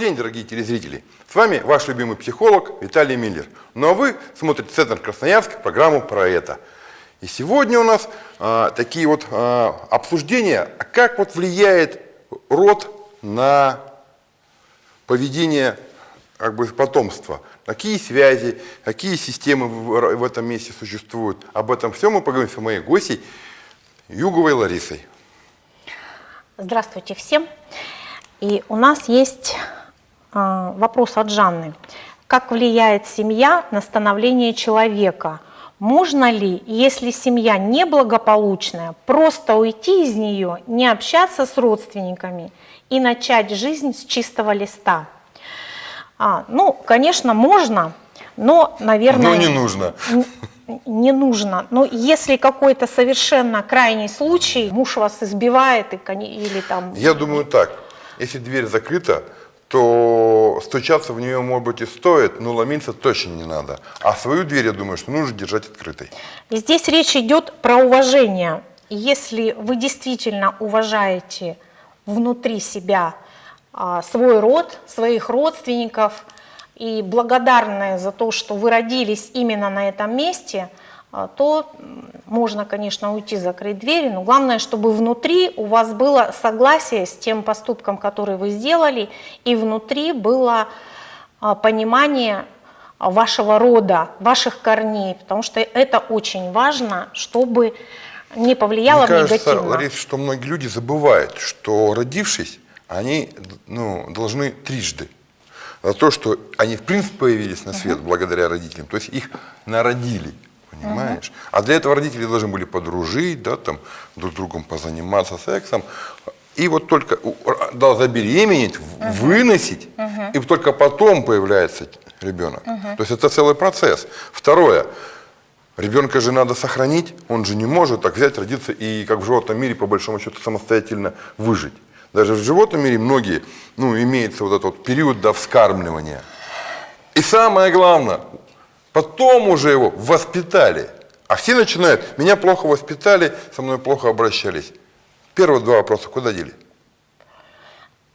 Добрый день, дорогие телезрители! С вами ваш любимый психолог Виталий Миллер. Ну а вы смотрите Центр Красноярск, программу про это. И сегодня у нас а, такие вот а, обсуждения, а как вот влияет род на поведение как бы, потомства. Какие связи, какие системы в, в этом месте существуют. Об этом все мы поговорим с моей гостьей Юговой Ларисой. Здравствуйте всем. И у нас есть вопрос от Жанны. Как влияет семья на становление человека? Можно ли, если семья неблагополучная, просто уйти из нее, не общаться с родственниками и начать жизнь с чистого листа? А, ну, конечно, можно, но, наверное... Но не нужно. Не нужно. Но если какой-то совершенно крайний случай, муж вас избивает и, или там... Я думаю так если дверь закрыта, то стучаться в нее, может быть, и стоит, но ломиться точно не надо. А свою дверь, я думаю, что нужно держать открытой. Здесь речь идет про уважение. Если вы действительно уважаете внутри себя а, свой род, своих родственников, и благодарны за то, что вы родились именно на этом месте – то можно, конечно, уйти, закрыть двери, но главное, чтобы внутри у вас было согласие с тем поступком, который вы сделали, и внутри было а, понимание вашего рода, ваших корней, потому что это очень важно, чтобы не повлияло Мне кажется, негативно. Лариса, что многие люди забывают, что родившись, они ну, должны трижды за то, что они в принципе появились на свет -huh. благодаря родителям, то есть их народили понимаешь? Угу. А для этого родители должны были подружить, да, там, друг с другом позаниматься сексом. И вот только да, забеременеть, угу. выносить, угу. и только потом появляется ребенок. Угу. То есть это целый процесс. Второе. Ребенка же надо сохранить, он же не может так взять, родиться и как в животном мире, по большому счету, самостоятельно выжить. Даже в животном мире многие, ну, имеется вот этот вот период до вскармливания. И самое главное, Потом уже его воспитали. А все начинают, меня плохо воспитали, со мной плохо обращались. Первые два вопроса куда дели?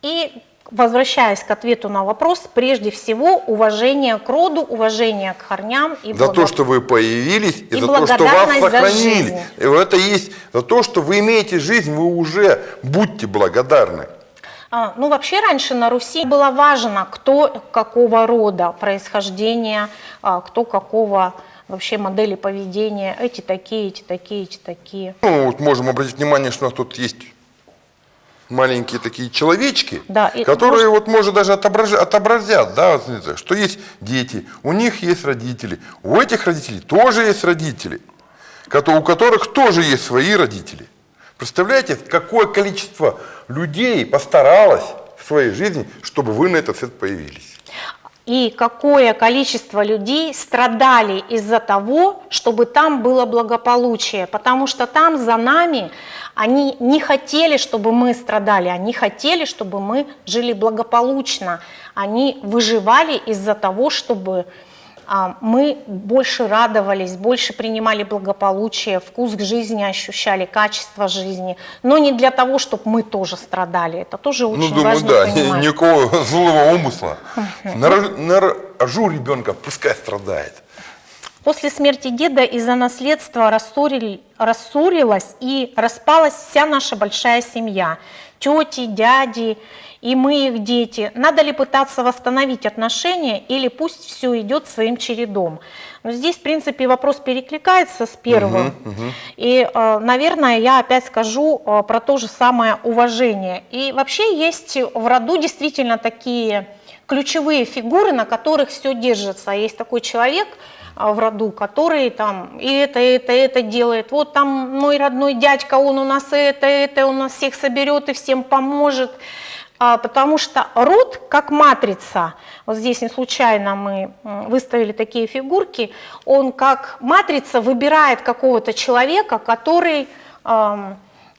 И возвращаясь к ответу на вопрос, прежде всего уважение к роду, уважение к корням. И за то, что вы появились, и, и за то, что вас сохранили. И это есть за то, что вы имеете жизнь, вы уже будьте благодарны. А, ну, вообще раньше на Руси было важно, кто какого рода происхождения, а, кто какого вообще модели поведения. Эти такие, эти такие, эти такие. Ну, вот можем обратить внимание, что у нас тут есть маленькие такие человечки, да, которые может... вот может даже отображать, отобразят, да, что есть дети, у них есть родители, у этих родителей тоже есть родители, у которых тоже есть свои родители. Представляете, какое количество людей постаралось в своей жизни, чтобы вы на этот свет появились? И какое количество людей страдали из-за того, чтобы там было благополучие, потому что там за нами они не хотели, чтобы мы страдали, они хотели, чтобы мы жили благополучно, они выживали из-за того, чтобы мы больше радовались, больше принимали благополучие, вкус к жизни ощущали, качество жизни, но не для того, чтобы мы тоже страдали. Это тоже ну, очень ну, думаю, важно да, понимать. никакого злого умысла. Нарожу ребенка, пускай страдает. После смерти деда из-за наследства рассорили, рассорилась и распалась вся наша большая семья. Тети, дяди, и мы их дети, надо ли пытаться восстановить отношения или пусть все идет своим чередом. Но здесь, в принципе, вопрос перекликается с первым. Угу, угу. И, э, наверное, я опять скажу э, про то же самое уважение. И вообще есть в роду действительно такие ключевые фигуры, на которых все держится. Есть такой человек, э, в роду, который там и это, и это, и это делает. Вот там мой родной дядька, он у нас это, это, он нас всех соберет и всем поможет. А, потому что род как матрица, вот здесь не случайно мы выставили такие фигурки, он как матрица выбирает какого-то человека, который,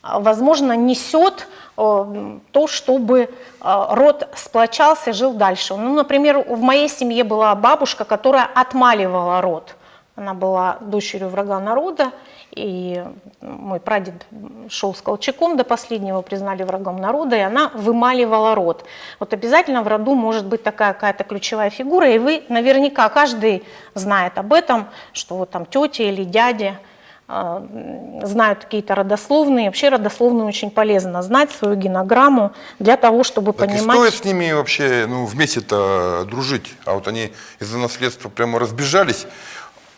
возможно, несет то, чтобы род сплочался, жил дальше. Ну, например, в моей семье была бабушка, которая отмаливала род. Она была дочерью врага народа, и мой прадед шел с Колчаком до последнего, признали врагом народа, и она вымаливала род. Вот обязательно в роду может быть такая какая-то ключевая фигура, и вы наверняка, каждый знает об этом, что вот там тетя или дядя э, знают какие-то родословные. Вообще родословные очень полезно знать свою генограмму для того, чтобы Так и понимать... стоит с ними вообще ну, вместе-то дружить. А вот они из-за наследства прямо разбежались,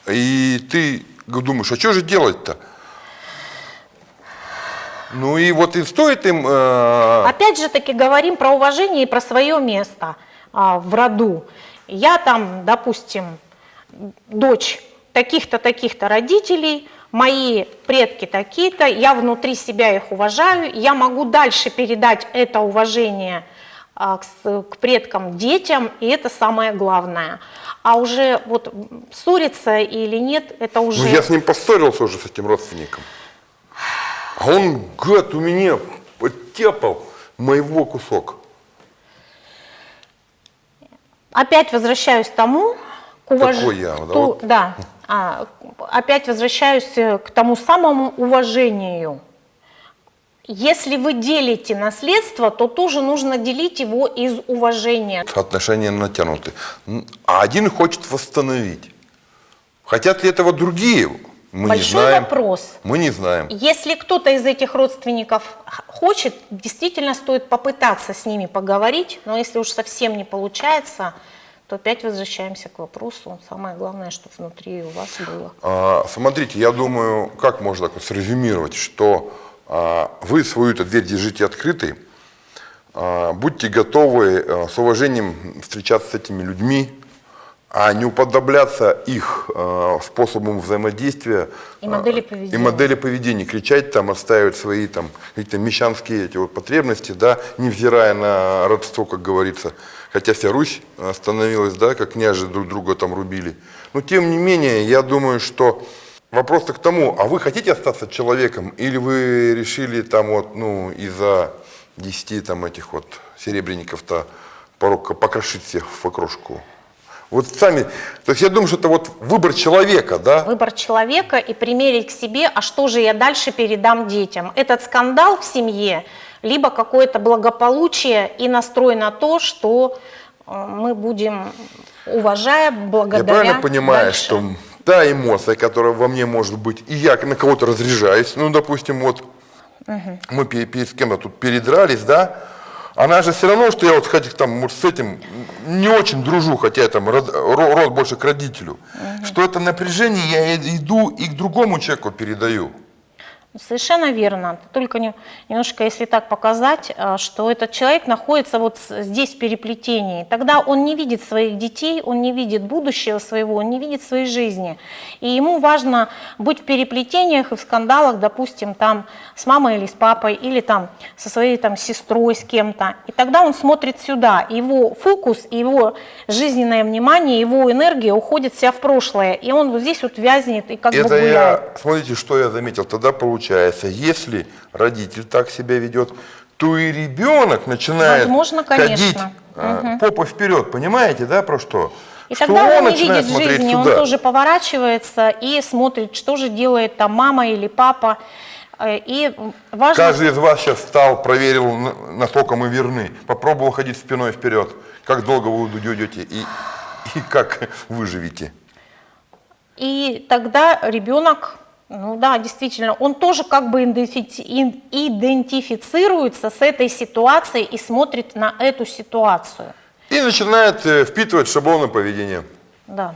и ты думаешь, а что же делать-то? Ну и вот и стоит им... э, Опять же таки говорим про уважение и про свое место а, в роду. Я там, допустим, дочь таких-то, таких-то родителей, мои предки такие-то, я внутри себя их уважаю, я могу дальше передать это уважение а, к, предкам детям, и это самое главное. А уже вот ссориться или нет, это уже... Ну, я с ним поссорился уже, с этим родственником. А он, гад, у меня подтяпал моего кусок. Опять возвращаюсь к тому, к уваж- Какой я, да, ту- вот. да, а, опять возвращаюсь э, к тому самому уважению. Если вы делите наследство, то тоже нужно делить его из уважения. Отношения натянуты. А один хочет восстановить. Хотят ли этого другие? Мы Большой не знаем. вопрос. Мы не знаем. Если кто-то из этих родственников хочет, действительно стоит попытаться с ними поговорить, но если уж совсем не получается, то опять возвращаемся к вопросу. Самое главное, чтобы внутри у вас было. А, Смотрите, я думаю, как можно так вот срезюмировать, что а, вы свою-то дверь держите открытой, а, будьте готовы а, с уважением встречаться с этими людьми, а не уподобляться их а, способам взаимодействия И модели а, поведения. и модели поведения, кричать там, отстаивать свои там какие-то мещанские эти вот потребности, да, невзирая на родство, как говорится. Хотя вся Русь становилась, да, как княжи друг друга там рубили. Но тем не менее, я думаю, что вопрос-то к тому, а вы хотите остаться человеком, или вы решили там вот, ну, из-за 10 там этих вот серебряников-то порок покрошить всех в окрошку? Вот сами, то есть я думаю, что это вот выбор человека, да? Выбор человека и примерить к себе, а что же я дальше передам детям. Этот скандал в семье, либо какое-то благополучие и настрой на то, что э, мы будем, уважая, Я благодаря правильно понимаю, дальше. что та эмоция, которая во мне может быть, и я на кого-то разряжаюсь, ну, допустим, вот мы пе- перед кем-то тут передрались, да, она же все равно, что я вот хоть там с этим не очень дружу, хотя я там род, ро- род больше к родителю, что это напряжение я иду и к другому человеку передаю. Совершенно верно. Только не- немножко, если так показать, а, что этот человек находится вот здесь в переплетении, тогда он не видит своих детей, он не видит будущего своего, он не видит своей жизни. И ему важно быть в переплетениях и в скандалах, допустим, там с мамой или с папой, или там со своей там сестрой, с кем-то. И тогда он смотрит сюда. Его фокус, его жизненное внимание, его энергия уходит вся в прошлое. И он вот здесь вот вязнет и как бы Это гуляет. я, смотрите, что я заметил. Тогда получается, если родитель так себя ведет, то и ребенок начинает Возможно, ходить конечно. а, попой вперед. Понимаете, да, про что? И что тогда он, не начинает видит жизни, он туда. тоже поворачивается и смотрит, что же делает там мама или папа. Э, И важно, Каждый из вас сейчас встал, проверил, на- насколько мы верны. Попробовал ходить спиной вперед. Как долго вы идете и, и как выживете. и тогда ребенок, ну да, действительно, он тоже как бы идентифицируется с этой ситуацией и смотрит на эту ситуацию. И начинает э, впитывать шаблоны поведения. Да.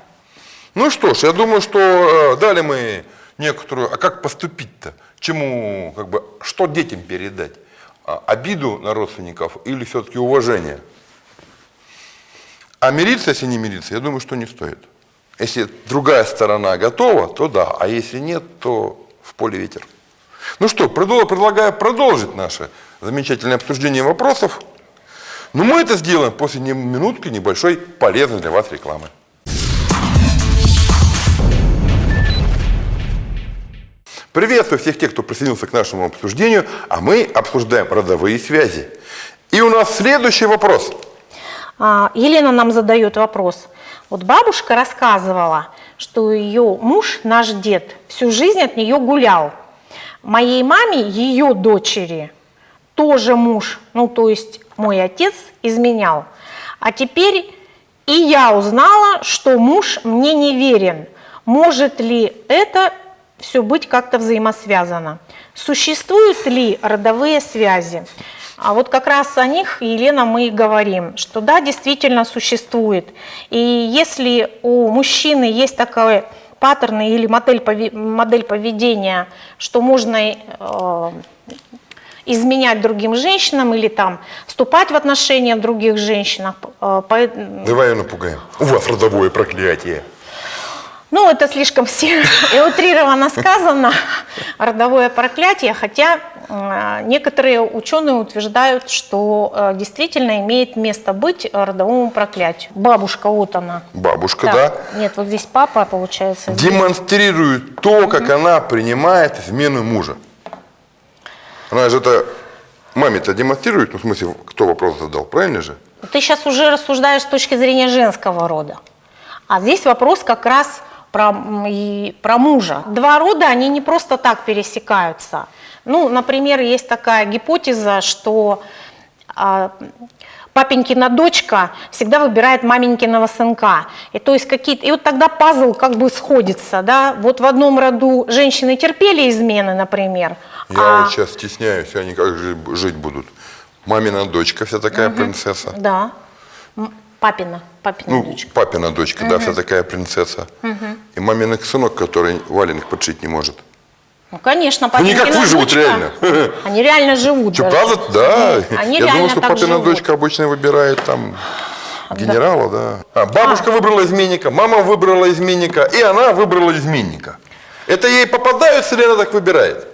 Ну что ж, я думаю, что э, дали мы некоторую, а как поступить-то? Чему, как бы, что детям передать? А, обиду на родственников или все-таки уважение? А мириться, если не мириться, я думаю, что не стоит. Если другая сторона готова, то да, а если нет, то в поле ветер. Ну что, предлагаю продолжить наше замечательное обсуждение вопросов. Но мы это сделаем после минутки небольшой полезной для вас рекламы. Приветствую всех тех, кто присоединился к нашему обсуждению, а мы обсуждаем родовые связи. И у нас следующий вопрос. А, Елена нам задает вопрос. Вот бабушка рассказывала, что ее муж, наш дед, всю жизнь от нее гулял. Моей маме, ее дочери, тоже муж, ну то есть мой отец изменял. А теперь и я узнала, что муж мне не верен. Может ли это все быть как-то взаимосвязано? Существуют ли родовые связи? А вот как раз о них, Елена, мы и говорим, что да, действительно существует. И если у мужчины есть такой паттерн или модель, модель поведения, что можно э, изменять другим женщинам или там вступать в отношения других женщинах. Э. Давай ее напугаем. У вас родовое проклятие. Ну, это слишком все и утрированно сказано, родовое проклятие, хотя э, некоторые ученые утверждают, что э, действительно имеет место быть родовому проклятию. Бабушка, вот она. Бабушка, да? да? Нет, вот здесь папа, получается. Демонстрирует то, как угу. она принимает измену мужа. Она же это маме-то демонстрирует, ну, в смысле, кто вопрос задал, правильно же? Ты сейчас уже рассуждаешь с точки зрения женского рода. А здесь вопрос как раз про, и, про мужа. Два рода, они не просто так пересекаются. Ну, например, есть такая гипотеза, что а, папенькина дочка всегда выбирает маменькиного сынка. И то есть какие-то, и вот тогда пазл как бы сходится, да. Вот в одном роду женщины терпели измены, например. Я а... вот сейчас стесняюсь, они как жить будут. Мамина дочка вся такая угу. принцесса. Да. Папина, папина ну, дочка. Папина дочка, угу. да, вся такая принцесса. Угу. И маминый сынок, который валенок подшить не может. Ну, конечно, папина Они как выживут дочка, реально. Они реально живут. Что, правда? Да. Они Я думал, что папина живут. дочка обычно выбирает там генерала, да. да. А, бабушка а. выбрала изменника, мама выбрала изменника, и она выбрала изменника. Это ей попадаются или она так выбирает?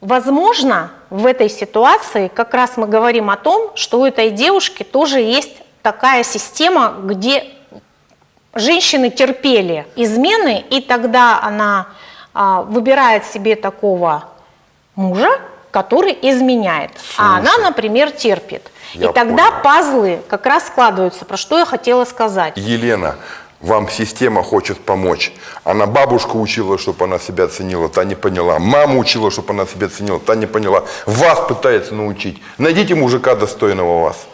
Возможно, в этой ситуации как раз мы говорим о том, что у этой девушки тоже есть такая система, где женщины терпели измены, и тогда она а, выбирает себе такого мужа, который изменяет, Слушай, а она, например, терпит. И тогда понял. пазлы как раз складываются, про что я хотела сказать. Елена, вам система хочет помочь. Она бабушку учила, чтобы она себя ценила, та не поняла. Маму учила, чтобы она себя ценила, та не поняла. Вас пытается научить. Найдите мужика достойного вас.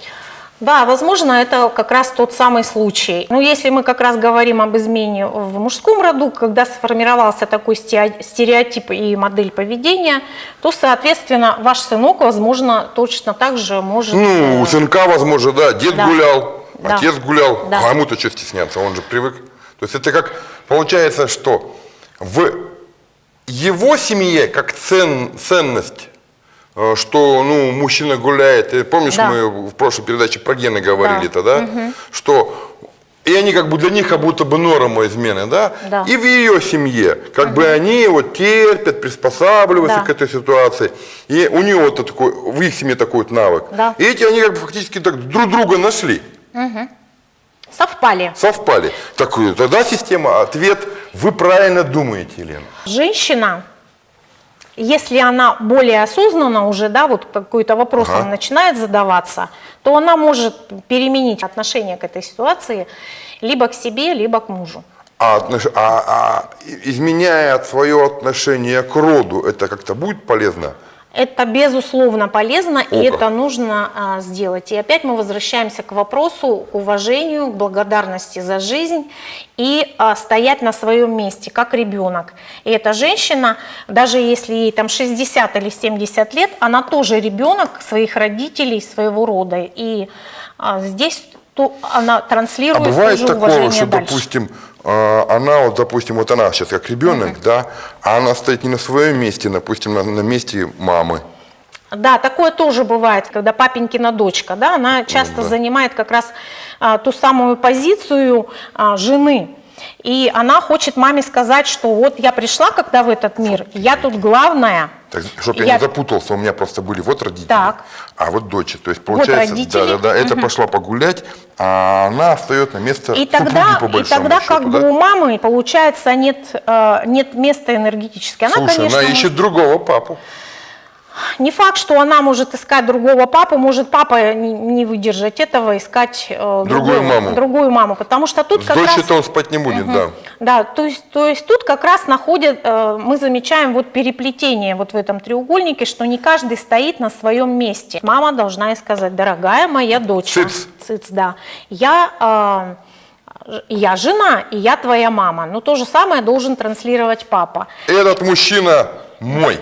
Да, возможно, это как раз тот самый случай. Но если мы как раз говорим об измене в мужском роду, когда сформировался такой стереотип и модель поведения, то, соответственно, ваш сынок, возможно, точно так же может... Ну, у э, сынка, возможно, да, дед да. гулял, да. Отец гулял, да. а ему-то что стесняться, он же привык. То есть это как, получается, что в его семье как цен, ценность, что ну, мужчина гуляет, и помнишь, да. мы в прошлой передаче про гены говорили-то, да, угу. что и они как бы для них как будто бы норма измены, да? да. И в ее семье, как угу. бы они вот терпят, приспосабливаются да. к этой ситуации. И у нее вот такой, в их семье такой вот навык. Да. И эти они как бы фактически так друг друга нашли. Угу. Совпали. Совпали. Так, тогда система, ответ, вы правильно думаете, Елена. Женщина, если она более осознанно уже, да, вот какой-то вопрос ага. начинает задаваться, то она может переменить отношение к этой ситуации либо к себе, либо к мужу. А, а, а изменяя свое отношение к роду, это как-то будет полезно? Это безусловно полезно, О, и это нужно а, сделать. И опять мы возвращаемся к вопросу, к уважению, к благодарности за жизнь и а, стоять на своем месте, как ребенок. И эта женщина, даже если ей там 60 или 70 лет, она тоже ребенок своих родителей, своего рода. И а, здесь то она транслирует а бывает тоже такое, что, дальше. допустим, а, она, вот, допустим, вот она сейчас как ребенок, угу. да, а она стоит не на своем месте, допустим, на, на месте мамы. Да, такое тоже бывает, когда папенькина дочка, да, она часто да. занимает как раз а, ту самую позицию а, жены. И она хочет маме сказать, что вот я пришла когда в этот мир, я тут главная. Так, чтобы я... я не запутался, у меня просто были вот родители, так. а вот дочь. То есть получается, вот да, да, да, угу. это пошла погулять, а она встает на место и тогда, по И тогда счету, как да? бы у мамы, получается, нет, э, нет места энергетически. Она, Слушай, конечно, она ищет другого папу. Не факт, что она может искать другого папу, может папа не, не выдержать этого, искать э, Другую маму. другую маму, потому что тут С как раз... он спать не будет, да. Да, то есть, то есть тут как раз находят, э, мы замечаем вот переплетение вот в этом треугольнике, что не каждый стоит на своем месте. Мама должна ей сказать, дорогая моя дочь. Цыц. Цыц, да. Я, э, я жена, и я твоя мама. Но то же самое должен транслировать папа. Этот мужчина мой.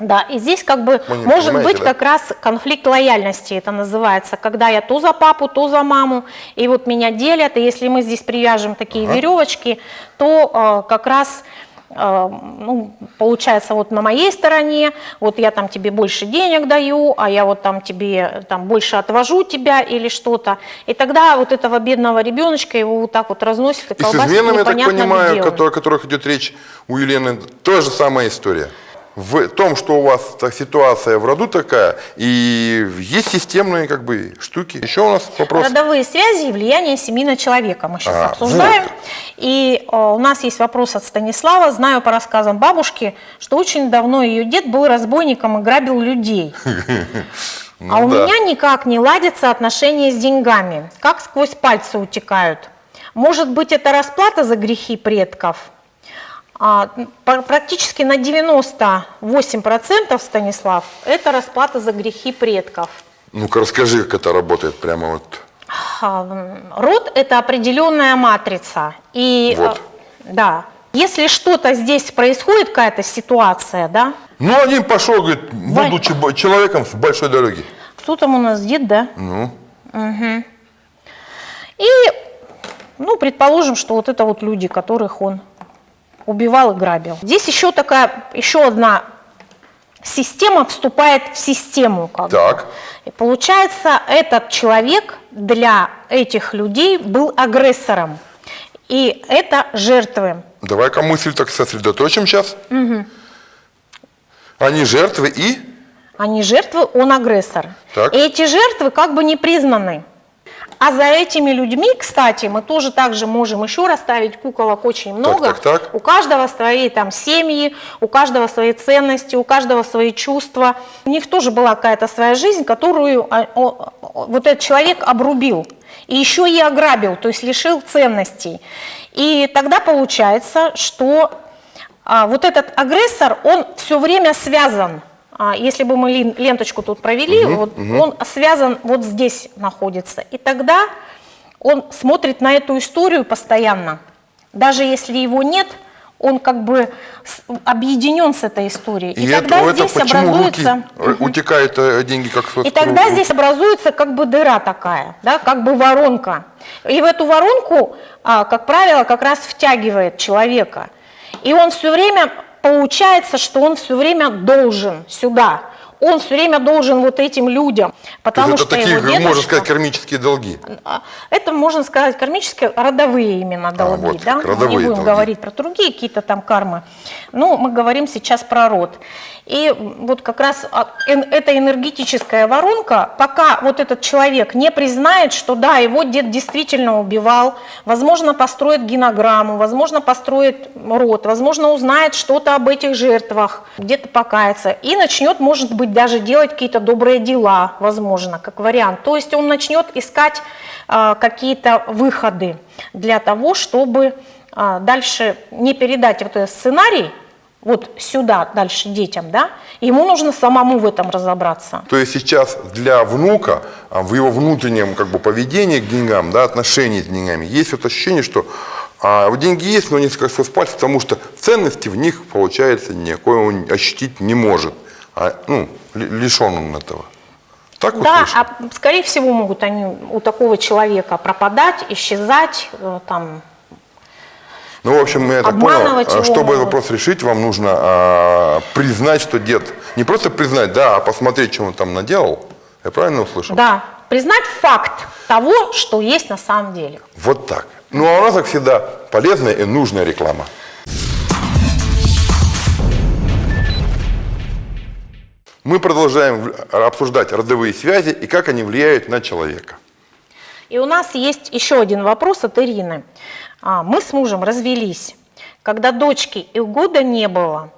Да, и здесь как бы Вы может быть да? как раз конфликт лояльности, это называется, когда я то за папу, то за маму, и вот меня делят, и если мы здесь привяжем такие веревочки, то э, как раз э, ну, получается вот на моей стороне, вот я там тебе больше денег даю, а я вот там тебе там больше отвожу тебя или что-то, и тогда вот этого бедного ребеночка его вот так вот разносит и И с изменами, я так понимаю, о которых идет речь у Елены, та же самая история. В том, что у вас так, ситуация в роду такая, и есть системные как бы штуки. Еще у нас вопрос. Родовые связи и влияние семьи на человека мы сейчас А, обсуждаем. вот. И э, у нас есть вопрос от Станислава. Знаю по рассказам бабушки, что очень давно ее дед был разбойником и грабил людей. Ну а у да. меня никак не ладятся отношения с деньгами. Как сквозь пальцы утекают. Может быть, это расплата за грехи предков? А, пр- практически на 98% Станислав, это расплата за грехи предков. Ну-ка расскажи, как это работает прямо вот. А, Род – это определенная матрица. И, Вот. э, да, если что-то здесь происходит, какая-то ситуация, да, Ну, один пошел, говорит, будучи бо- человеком с большой дороги. кто там у нас дед, да? Ну, И, ну, предположим, что вот это вот люди, которых он убивал и грабил. Здесь еще такая, еще одна система вступает в систему. Как бы. так. И получается, этот человек для этих людей был агрессором. И это жертвы. Давай-ка мысль так сосредоточим сейчас. Они жертвы и... Они жертвы, он агрессор. Так. И эти жертвы как бы не признаны. А за этими людьми, кстати, мы тоже также можем еще расставить куколок очень много. так, так. У каждого свои там семьи, у каждого свои ценности, у каждого свои чувства. У них тоже была какая-то своя жизнь, которую а, вот этот человек обрубил. И еще и ограбил, то есть лишил ценностей. И тогда получается, что а, вот этот агрессор, он все время связан. А, если бы мы ленточку тут провели, вот он связан вот здесь находится. И тогда он смотрит на эту историю постоянно. Даже если его нет, он как бы объединен с этой историей. И, И тогда это, здесь образуется... руки утекают э, деньги как И тогда здесь образуется как бы дыра такая, да, как бы воронка. И в эту воронку, а, как правило, как раз втягивает человека. И он все время, получается, что он все время должен сюда. Он все время должен вот этим людям, То потому есть что это такие, его можно дедушка- сказать, кармические долги. а, Это, можно сказать, кармические, родовые именно долги. вот да? как, Мы родовые не будем долги. говорить про другие какие-то там кармы. Но мы говорим сейчас про род. И вот как раз а, эта энергетическая воронка, пока вот этот человек не признает, что да, его дед действительно убивал, возможно, построит генограмму, возможно, построит род, возможно, узнает что-то об этих жертвах, где-то покается, и начнет, может быть, даже делать какие-то добрые дела, возможно, как вариант. То есть он начнет искать а, какие-то выходы для того, чтобы а, дальше не передать вот этот сценарий вот сюда дальше детям, да, ему нужно самому в этом разобраться. То есть сейчас для внука а, в его внутреннем как бы поведении к деньгам, да, отношении с деньгами, есть вот ощущение, что а, деньги есть, но не как сквозь пальцы, потому что ценности в них, получается, никакой он ощутить не может. А, ну, ли- лишен он этого. Так вот Да, а скорее всего могут они у такого человека пропадать, исчезать, э, там, Ну, в общем, я так понял, а, его чтобы этот вопрос решить, вам нужно а, признать, что дед, не просто признать, да, а посмотреть, что он там наделал. Я правильно услышал? да, признать факт того, что есть на самом деле. Вот так. Ну, а у нас, как всегда, полезная и нужная реклама. Мы продолжаем обсуждать родовые связи и как они влияют на человека. И у нас есть еще один вопрос от Ирины. А, Мы с мужем развелись, когда дочки и года не было,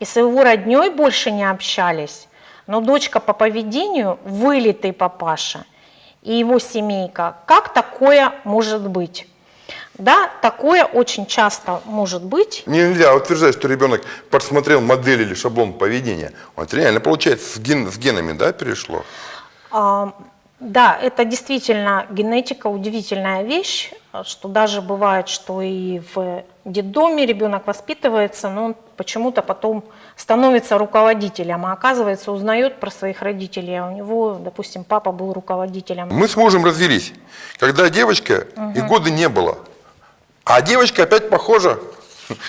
и с его родней больше не общались. но дочка по поведению вылитый папаша и его семейка. Как такое может быть? Да, такое очень часто может быть. Нельзя утверждать, что ребенок посмотрел модель или шаблон поведения. Он реально, получается, с, ген- с генами да, перешло. А, Да, это действительно генетика удивительная вещь, что даже бывает, что и в детдоме ребенок воспитывается, но он почему-то потом становится руководителем, а оказывается узнает про своих родителей, а у него, допустим, папа был руководителем. Мы с мужем развелись, когда девочка и года не было. А девочка опять похожа,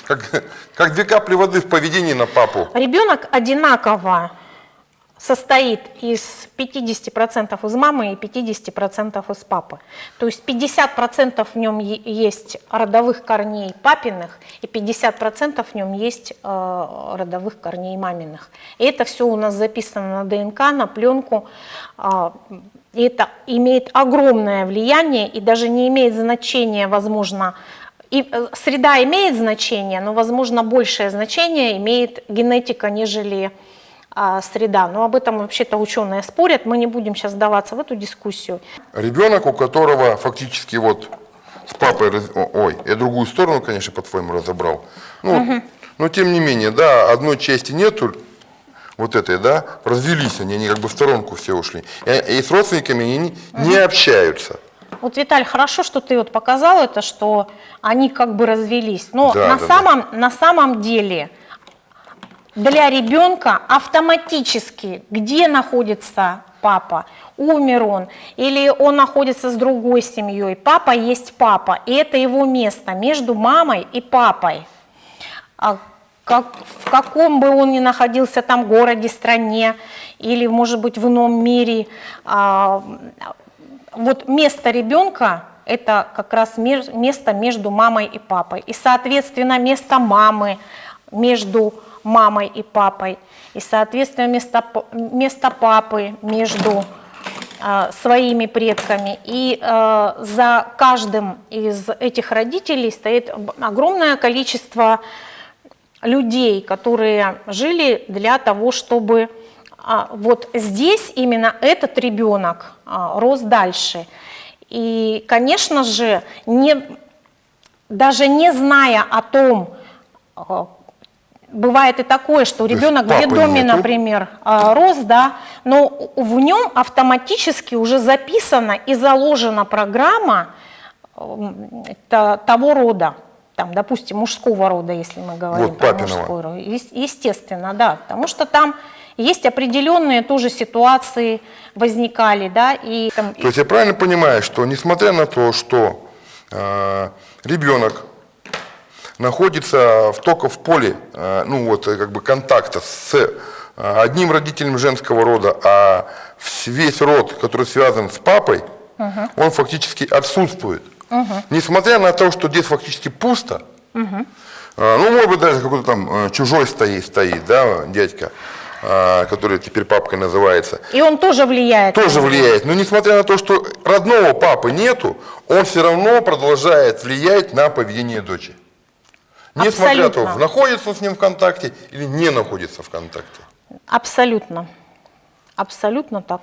как, как две капли воды в поведении на папу. Ребенок одинаково состоит из 50% из мамы и 50% из папы. То есть 50% в нем есть родовых корней папиных и 50% в нем есть э, родовых корней маминых. И это все у нас записано на ДНК, на пленку. а, и это имеет огромное влияние и даже не имеет значения, возможно, и э, среда имеет значение, но, возможно, большее значение имеет генетика, нежели а, среда. Но об этом вообще-то ученые спорят, мы не будем сейчас сдаваться в эту дискуссию. Ребенок, у которого фактически вот с папой, раз- ой, я другую сторону, конечно, по-твоему разобрал. Ну, вот, но тем не менее, да, одной части нету, вот этой, да, развелись они, они как бы в сторонку все ушли. И, и с родственниками они не, не общаются. Вот, Виталь, хорошо, что ты вот показал это, что они как бы развелись. Но Да, на, да, да. самом, на самом деле для ребенка автоматически, где находится папа, умер он, или он находится с другой семьей, папа есть папа, и это его место между мамой и папой. А как, в каком бы он ни находился там городе, стране или, может быть, в ином мире, а, вот место ребенка – это как раз место между мамой и папой. И, соответственно, место мамы между мамой и папой. И, соответственно, место, место папы между а, своими предками. И а, за каждым из этих родителей стоит огромное количество людей, которые жили для того, чтобы вот здесь именно этот ребенок а, рос дальше. И, конечно же, не, даже не зная о том, а, бывает и такое, что ребенок в детдоме, нету? например, а, рос, да, но в нем автоматически уже записана и заложена программа того рода, там, допустим, мужского рода, если мы говорим Вот про мужской род. Ес- Естественно, да, потому что там есть определенные тоже ситуации возникали, да, и там, То есть я правильно понимаю, что несмотря на то, что э, ребенок находится в, только в поле, э, ну вот э, как бы контакта с э, одним родителем женского рода, а весь род, который связан с папой, он фактически отсутствует. Несмотря на то, что здесь фактически пусто, э, ну, может быть, даже какой-то там э, чужой стоит, стоит, да, дядька, который теперь папкой называется, и он тоже влияет. тоже влияет. Но несмотря на то, что родного папы нету, он все равно продолжает влиять на поведение дочери. Несмотря на то, находится с ним в контакте или не находится в контакте. Абсолютно. Абсолютно так.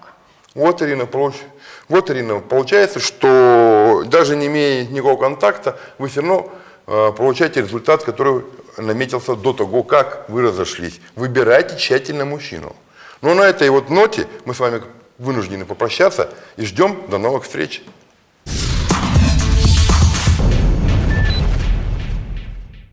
Вот, Ирина, получ- вот, Ирина, получается, что даже не имея никакого контакта, вы все равно э, получаете результат, который наметился до того, как вы разошлись. Выбирайте тщательно мужчину. Но на этой вот ноте мы с вами вынуждены попрощаться и ждем до новых встреч.